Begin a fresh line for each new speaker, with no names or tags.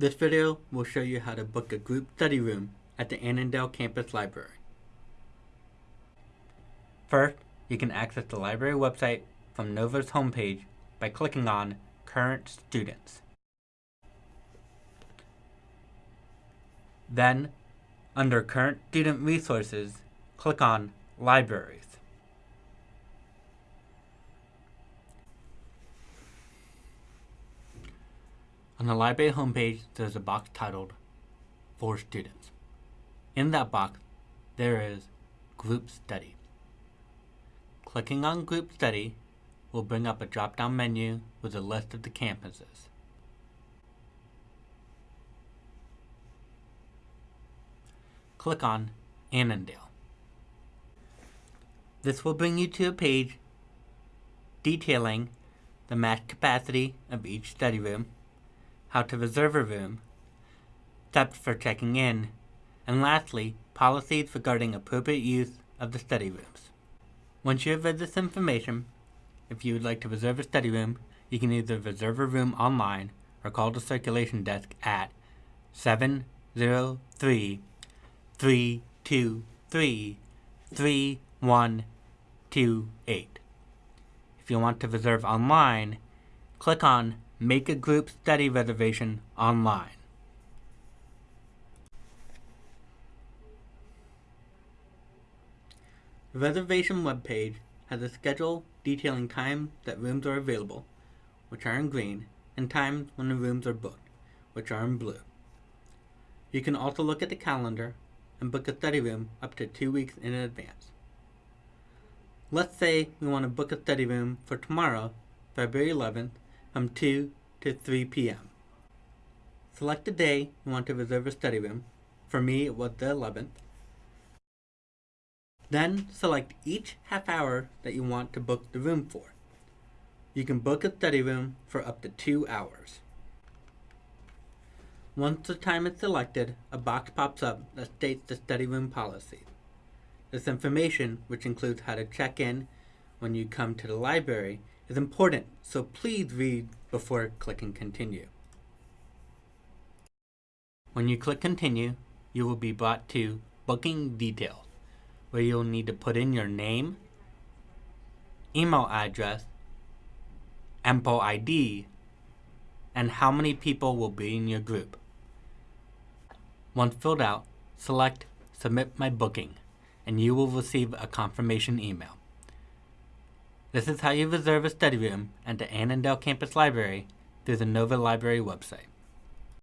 This video will show you how to book a group study room at the Annandale Campus Library. First, you can access the library website from Nova's homepage by clicking on Current Students. Then, under Current Student Resources, click on Libraries. On the library homepage, there's a box titled For Students. In that box, there is Group Study. Clicking on Group Study will bring up a drop-down menu with a list of the campuses. Click on Annandale. This will bring you to a page detailing the max capacity of each study room, how to reserve a room, steps for checking in, and lastly, policies regarding appropriate use of the study rooms. Once you have read this information, if you would like to reserve a study room, you can either reserve a room online or call the circulation desk at 703 323 3128. If you want to reserve online, click on Make a Group Study Reservation online. The reservation webpage has a schedule detailing times that rooms are available, which are in green, and times when the rooms are booked, which are in blue. You can also look at the calendar and book a study room up to two weeks in advance. Let's say we want to book a study room for tomorrow, February 11th, from 2 to 3 p.m. Select the day you want to reserve a study room. For me, it was the 11th. Then select each half hour that you want to book the room for. You can book a study room for up to two hours. Once the time is selected, a box pops up that states the study room policy. This information, which includes how to check in when you come to the library, is important, so please read before clicking continue. When you click continue, you will be brought to booking details where you'll need to put in your name, email address, EMPLID, and how many people will be in your group. Once filled out, select Submit My Booking, and you will receive a confirmation email. This is how you reserve a study room at the Annandale Campus Library through the Nova Library website.